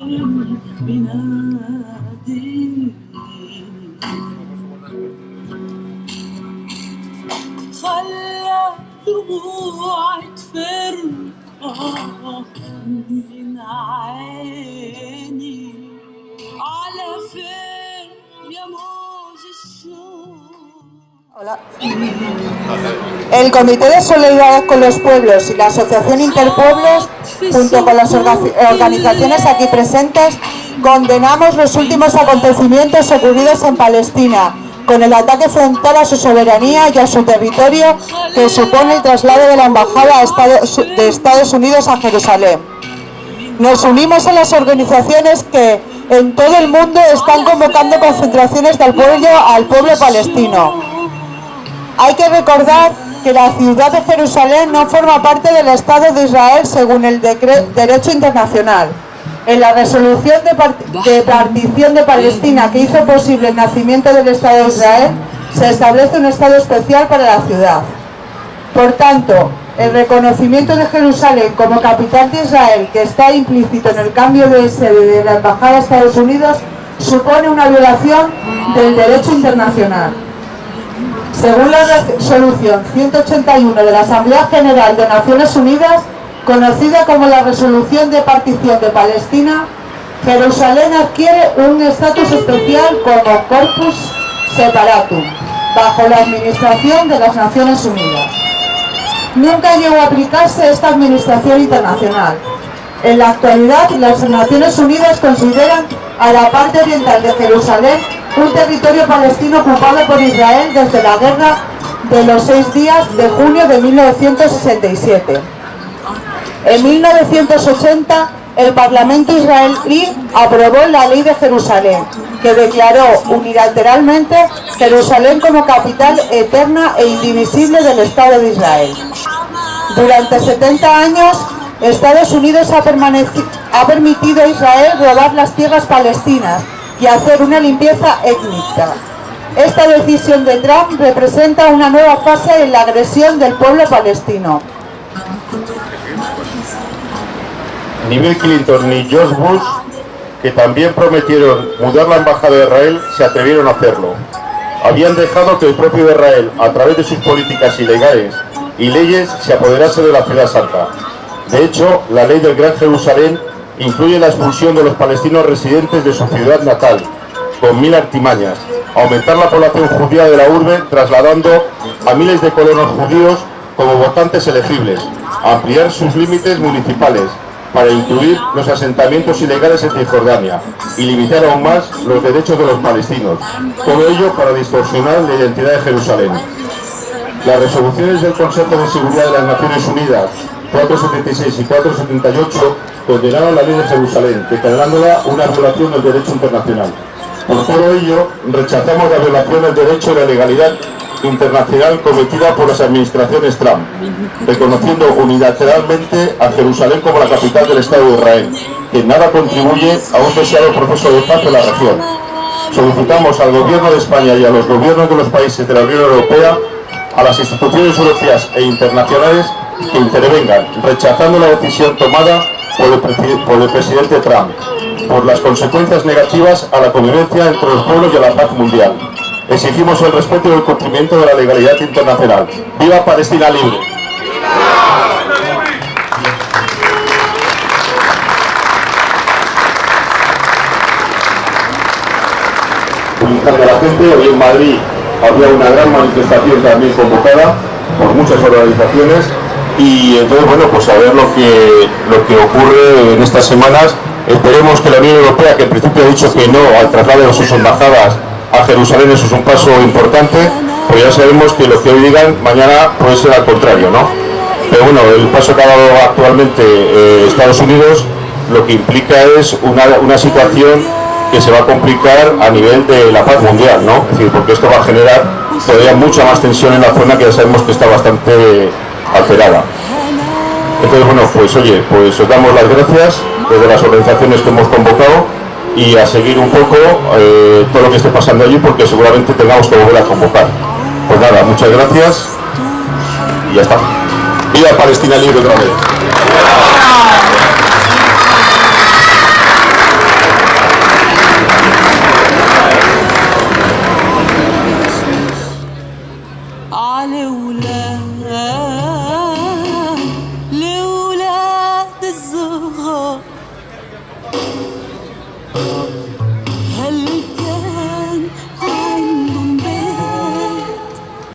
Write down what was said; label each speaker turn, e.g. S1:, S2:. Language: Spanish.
S1: بنادي. خلى دموعي تفرقع من عيني. على فين يا الشوق
S2: Hola. El Comité de Solidaridad con los Pueblos y la Asociación Interpueblos, junto con las orga- organizaciones aquí presentes, condenamos los últimos acontecimientos ocurridos en Palestina, con el ataque frontal a su soberanía y a su territorio que supone el traslado de la Embajada de Estados Unidos a Jerusalén. Nos unimos a las organizaciones que en todo el mundo están convocando concentraciones del pueblo al pueblo palestino. Hay que recordar que la ciudad de Jerusalén no forma parte del Estado de Israel según el derecho internacional. En la resolución de partición de Palestina que hizo posible el nacimiento del Estado de Israel, se establece un Estado especial para la ciudad. Por tanto, el reconocimiento de Jerusalén como capital de Israel, que está implícito en el cambio de sede de la Embajada de Estados Unidos, supone una violación del derecho internacional. Según la resolución 181 de la Asamblea General de Naciones Unidas, conocida como la Resolución de Partición de Palestina, Jerusalén adquiere un estatus especial como Corpus Separatum, bajo la administración de las Naciones Unidas. Nunca llegó a aplicarse esta administración internacional. En la actualidad, las Naciones Unidas consideran a la parte oriental de Jerusalén un territorio palestino ocupado por Israel desde la guerra de los seis días de junio de 1967. En 1980, el Parlamento israelí aprobó la Ley de Jerusalén, que declaró unilateralmente Jerusalén como capital eterna e indivisible del Estado de Israel. Durante 70 años, Estados Unidos ha, ha permitido a Israel robar las tierras palestinas y hacer una limpieza étnica. Esta decisión de Trump representa una nueva fase en la agresión del pueblo palestino.
S3: Ni Bill Clinton ni George Bush, que también prometieron mudar la embajada de Israel, se atrevieron a hacerlo. Habían dejado que el propio Israel, a través de sus políticas ilegales y leyes, se apoderase de la ciudad santa. De hecho, la ley del Gran Jerusalén incluye la expulsión de los palestinos residentes de su ciudad natal, con mil artimañas, aumentar la población judía de la urbe, trasladando a miles de colonos judíos como votantes elegibles, ampliar sus límites municipales, para incluir los asentamientos ilegales en Cisjordania y limitar aún más los derechos de los palestinos. Todo ello para distorsionar la identidad de Jerusalén. Las resoluciones del Consejo de Seguridad de las Naciones Unidas 476 y 478 condenaron la ley de Jerusalén, declarándola una violación del derecho internacional. Por todo ello, rechazamos la violación del derecho y la legalidad internacional cometida por las administraciones Trump, reconociendo unilateralmente a Jerusalén como la capital del Estado de Israel, que nada contribuye a un deseado proceso de paz en la región. Solicitamos al Gobierno de España y a los gobiernos de los países de la Unión Europea, a las instituciones europeas e internacionales, que intervengan, rechazando la decisión tomada por el, presidente Trump, por las consecuencias negativas a la convivencia entre los pueblos y a la paz mundial. Exigimos el respeto y el cumplimiento de la legalidad internacional. ¡Viva Palestina libre! Hoy en Madrid había una gran manifestación también convocada por muchas organizaciones y entonces bueno pues a ver lo que lo que ocurre en estas semanas esperemos que la Unión Europea que en principio ha dicho que no al traslado de sus embajadas a Jerusalén eso es un paso importante pues ya sabemos que lo que hoy digan mañana puede ser al contrario ¿no? pero bueno el paso que ha dado actualmente eh, Estados Unidos lo que implica es una, una situación que se va a complicar a nivel de la paz mundial, ¿no? Es decir, porque esto va a generar todavía mucha más tensión en la zona que ya sabemos que está bastante alterada. Entonces, bueno, pues oye, pues os damos las gracias desde las organizaciones que hemos convocado y a seguir un poco eh, todo lo que esté pasando allí porque seguramente tengamos que volver a convocar. Pues nada, muchas gracias y ya está. Viva Palestina libre otra vez.